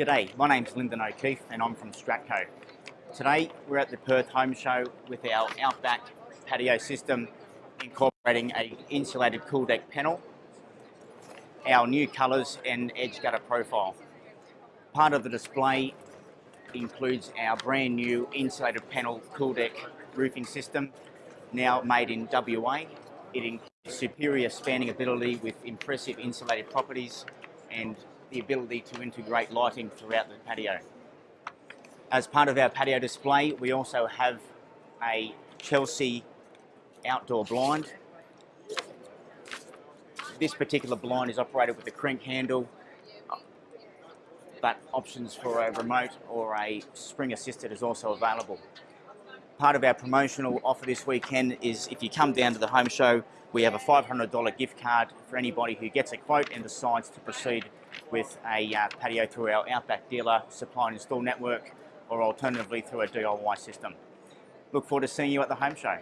G'day, my name's Lyndon O'Keefe and I'm from Stratco. Today we're at the Perth Home Show with our Outback patio system incorporating a insulated cool deck panel, our new colours and edge gutter profile. Part of the display includes our brand new insulated panel cool deck roofing system, now made in WA. It includes superior spanning ability with impressive insulated properties and the ability to integrate lighting throughout the patio. As part of our patio display, we also have a Chelsea outdoor blind. This particular blind is operated with a crank handle, but options for a remote or a spring assisted is also available. Part of our promotional offer this weekend is if you come down to the home show, we have a $500 gift card for anybody who gets a quote and decides to proceed with a uh, patio through our Outback dealer supply and install network or alternatively through a DIY system. Look forward to seeing you at the home show.